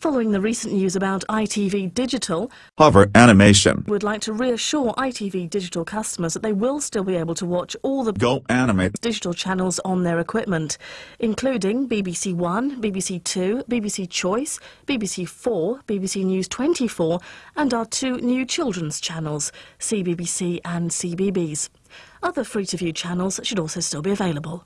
Following the recent news about ITV Digital, Hover Animation. would like to reassure ITV Digital customers that they will still be able to watch all the Go Animate. digital channels on their equipment, including BBC One, BBC Two, BBC Choice, BBC Four, BBC News 24, and our two new children's channels, CBBC and CBeebies. Other free to view channels should also still be available.